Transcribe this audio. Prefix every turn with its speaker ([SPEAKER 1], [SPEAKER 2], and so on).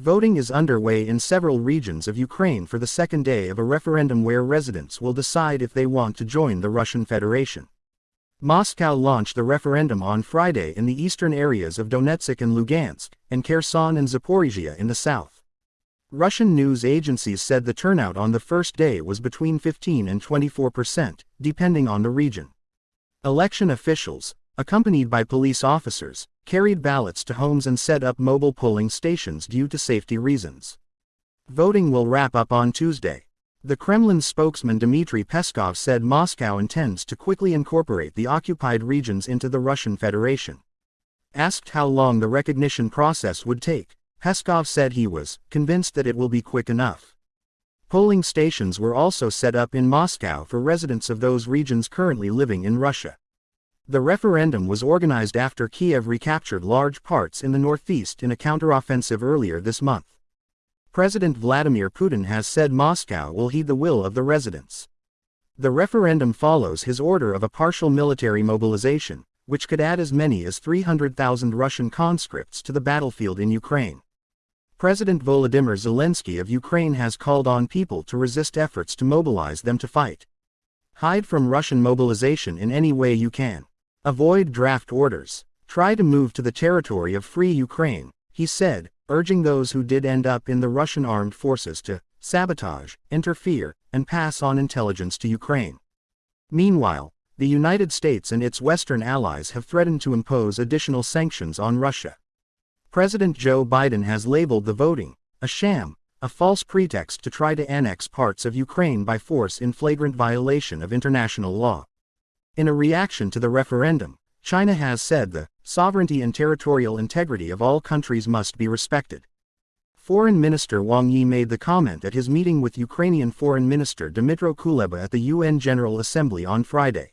[SPEAKER 1] Voting is underway in several regions of Ukraine for the second day of a referendum where residents will decide if they want to join the Russian Federation. Moscow launched the referendum on Friday in the eastern areas of Donetsk and Lugansk, and Kherson and Zaporizhia in the south. Russian news agencies said the turnout on the first day was between 15 and 24 percent, depending on the region. Election officials, accompanied by police officers, carried ballots to homes and set up mobile polling stations due to safety reasons. Voting will wrap up on Tuesday. The Kremlin spokesman Dmitry Peskov said Moscow intends to quickly incorporate the occupied regions into the Russian Federation. Asked how long the recognition process would take, Peskov said he was convinced that it will be quick enough. Polling stations were also set up in Moscow for residents of those regions currently living in Russia. The referendum was organized after Kiev recaptured large parts in the northeast in a counteroffensive earlier this month. President Vladimir Putin has said Moscow will heed the will of the residents. The referendum follows his order of a partial military mobilization, which could add as many as 300,000 Russian conscripts to the battlefield in Ukraine. President Volodymyr Zelensky of Ukraine has called on people to resist efforts to mobilize them to fight. Hide from Russian mobilization in any way you can. Avoid draft orders. Try to move to the territory of free Ukraine, he said, urging those who did end up in the Russian armed forces to sabotage, interfere, and pass on intelligence to Ukraine. Meanwhile, the United States and its Western allies have threatened to impose additional sanctions on Russia. President Joe Biden has labeled the voting a sham, a false pretext to try to annex parts of Ukraine by force in flagrant violation of international law. In a reaction to the referendum, China has said the sovereignty and territorial integrity of all countries must be respected. Foreign Minister Wang Yi made the comment at his meeting with Ukrainian Foreign Minister Dmytro Kuleba at the UN General Assembly on Friday.